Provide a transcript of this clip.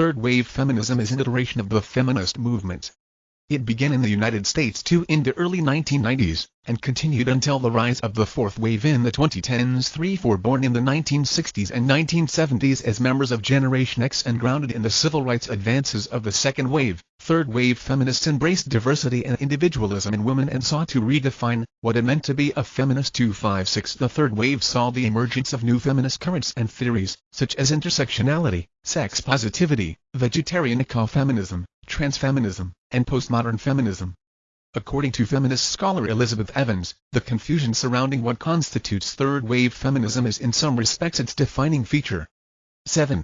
Third-wave feminism is an iteration of the feminist movement. It began in the United States too in the early 1990s, and continued until the rise of the fourth wave in the 2010s. Three four born in the 1960s and 1970s as members of Generation X and grounded in the civil rights advances of the second wave. Third-wave feminists embraced diversity and individualism in women and sought to redefine what it meant to be a feminist. 256 The third wave saw the emergence of new feminist currents and theories, such as intersectionality, sex positivity, vegetarian ecofeminism, transfeminism, and postmodern feminism. According to feminist scholar Elizabeth Evans, the confusion surrounding what constitutes third-wave feminism is in some respects its defining feature. 7.